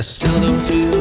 I still don't feel